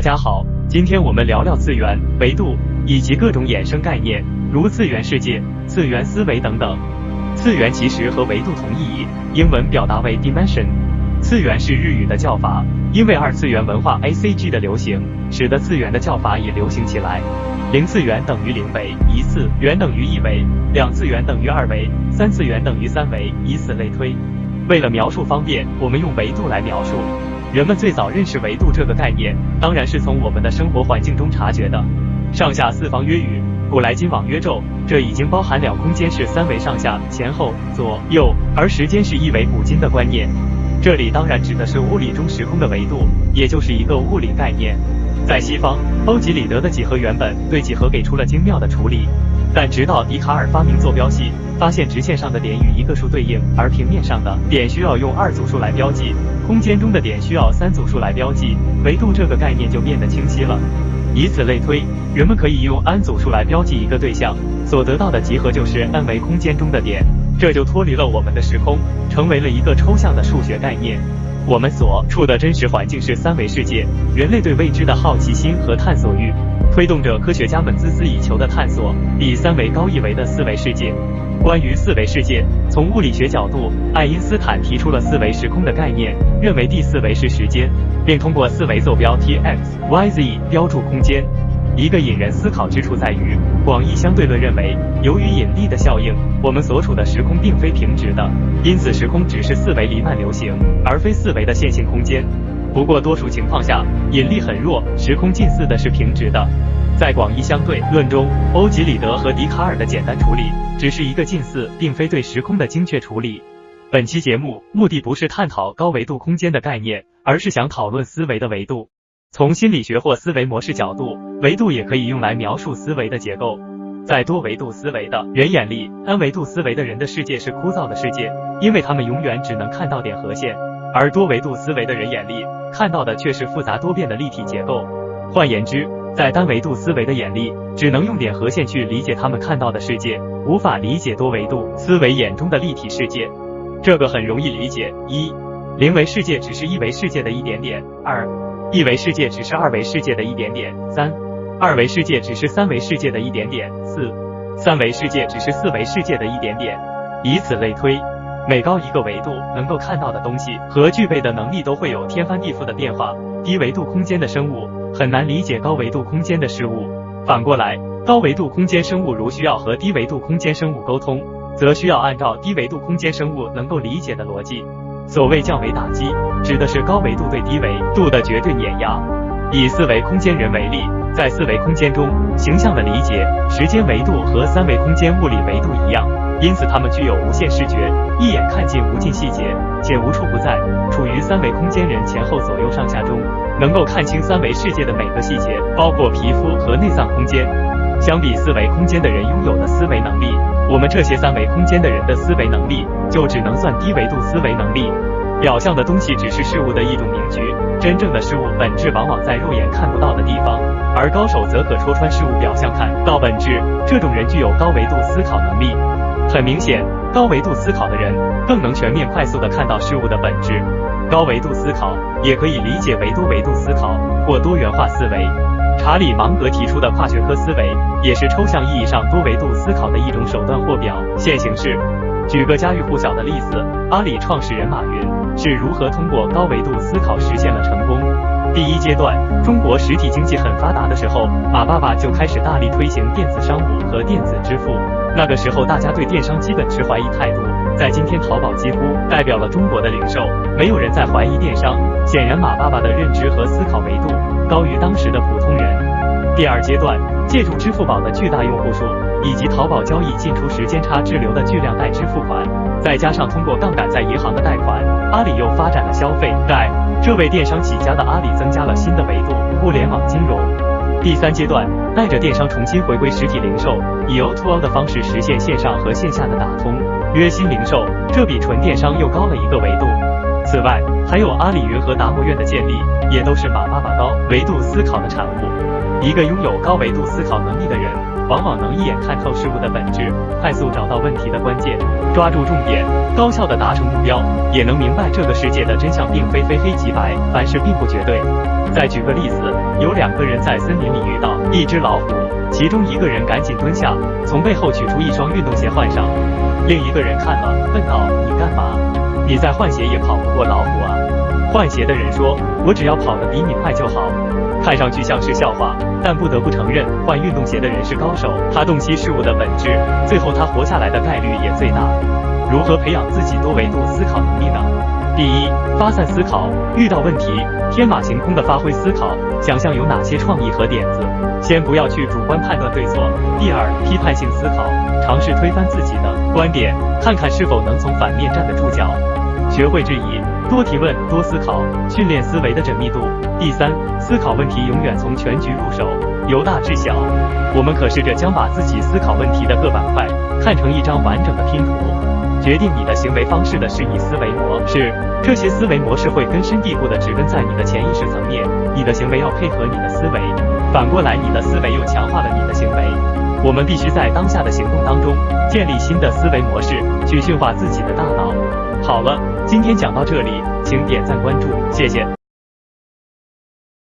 大家好，今天我们聊聊次元、维度以及各种衍生概念，如次元世界、次元思维等等。次元其实和维度同意义，英文表达为 dimension。次元是日语的叫法，因为二次元文化 A C G 的流行，使得次元的叫法也流行起来。零次元等于零维，一次元等于一维，两次元等于二维，三次元等于三维，以此类推。为了描述方便，我们用维度来描述。人们最早认识维度这个概念，当然是从我们的生活环境中察觉的。上下四方约宇，古来今往约昼，这已经包含了空间是三维上下、前后、左右，而时间是一维古今的观念。这里当然指的是物理中时空的维度，也就是一个物理概念。在西方，欧几里得的几何原本对几何给出了精妙的处理。但直到笛卡尔发明坐标系，发现直线上的点与一个数对应，而平面上的点需要用二组数来标记，空间中的点需要三组数来标记，维度这个概念就变得清晰了。以此类推，人们可以用 n 组数来标记一个对象，所得到的集合就是 n 维空间中的点，这就脱离了我们的时空，成为了一个抽象的数学概念。我们所处的真实环境是三维世界，人类对未知的好奇心和探索欲。推动着科学家们孜孜以求的探索比三维高一维的四维世界。关于四维世界，从物理学角度，爱因斯坦提出了四维时空的概念，认为第四维是时间，并通过四维坐标 t x y z 标注空间。一个引人思考之处在于，广义相对论认为，由于引力的效应，我们所处的时空并非平直的，因此时空只是四维黎曼流行，而非四维的线性空间。不过，多数情况下，引力很弱，时空近似的是平直的。在广义相对论中，欧几里得和笛卡尔的简单处理只是一个近似，并非对时空的精确处理。本期节目目的不是探讨高维度空间的概念，而是想讨论思维的维度。从心理学或思维模式角度，维度也可以用来描述思维的结构。在多维度思维的人眼里，n 维度思维的人的世界是枯燥的世界，因为他们永远只能看到点和线。而多维度思维的人眼里看到的却是复杂多变的立体结构。换言之，在单维度思维的眼里，只能用点和线去理解他们看到的世界，无法理解多维度思维眼中的立体世界。这个很容易理解：一，零维世界只是一维世界的一点点；二，一维世界只是二维世界的一点点；三，二维世界只是三维世界的一点点；四，三维世界只是四维世界的一点点，以此类推。每高一个维度，能够看到的东西和具备的能力都会有天翻地覆的变化。低维度空间的生物很难理解高维度空间的事物，反过来，高维度空间生物如需要和低维度空间生物沟通，则需要按照低维度空间生物能够理解的逻辑。所谓降维打击，指的是高维度对低维度的绝对碾压。以四维空间人为例，在四维空间中，形象的理解，时间维度和三维空间物理维度一样。因此，他们具有无限视觉，一眼看尽无尽细节，且无处不在。处于三维空间人前后左右上下中，能够看清三维世界的每个细节，包括皮肤和内脏空间。相比四维空间的人拥有的思维能力，我们这些三维空间的人的思维能力就只能算低维度思维能力。表象的东西只是事物的一种名局，真正的事物本质往往在肉眼看不到的地方，而高手则可戳穿事物表象，看到本质。这种人具有高维度思考能力。很明显，高维度思考的人更能全面、快速地看到事物的本质。高维度思考也可以理解为多维度思考或多元化思维。查理芒格提出的跨学科思维，也是抽象意义上多维度思考的一种手段或表现形式。举个家喻户晓的例子，阿里创始人马云是如何通过高维度思考实现了成功？第一阶段，中国实体经济很发达的时候，马爸爸就开始大力推行电子商务和电子支付。那个时候，大家对电商基本持怀疑态度。在今天，淘宝几乎代表了中国的零售，没有人在怀疑电商。显然，马爸爸的认知和思考维度高于当时的普通人。第二阶段，借助支付宝的巨大用户数以及淘宝交易进出时间差滞留的巨量代支付款，再加上通过杠杆在银行的贷款，阿里又发展了消费贷，这为电商起家的阿里增加了新的维度——互联网金融。第三阶段，带着电商重新回归实体零售，以 O2O 的方式实现线上和线下的打通，约新零售，这比纯电商又高了一个维度。此外，还有阿里云和达摩院的建立，也都是马爸爸高维度思考的产物。一个拥有高维度思考能力的人，往往能一眼看透事物的本质，快速找到问题的关键，抓住重点，高效的达成目标，也能明白这个世界的真相并非非黑即白，凡事并不绝对。再举个例子，有两个人在森林里遇到一只老虎，其中一个人赶紧蹲下，从背后取出一双运动鞋换上，另一个人看了，问道：“你干嘛？你再换鞋也跑不过老虎啊！”换鞋的人说：“我只要跑得比你快就好。”看上去像是笑话，但不得不承认，换运动鞋的人是高手。他洞悉事物的本质，最后他活下来的概率也最大。如何培养自己多维度思考能力呢？第一，发散思考，遇到问题天马行空的发挥思考，想象有哪些创意和点子。先不要去主观判断对错。第二，批判性思考，尝试推翻自己的观点，看看是否能从反面站得住脚。学会质疑，多提问，多思考，训练思维的缜密度。第三，思考问题永远从全局入手，由大至小。我们可试着将把自己思考问题的各板块看成一张完整的拼图。决定你的行为方式的是你思维模式，这些思维模式会根深蒂固的植根在你的潜意识层面。你的行为要配合你的思维，反过来，你的思维又强化了你的行为。我们必须在当下的行动当中建立新的思维模式，去驯化自己的大脑。好了，今天讲到这里，请点赞关注，谢谢。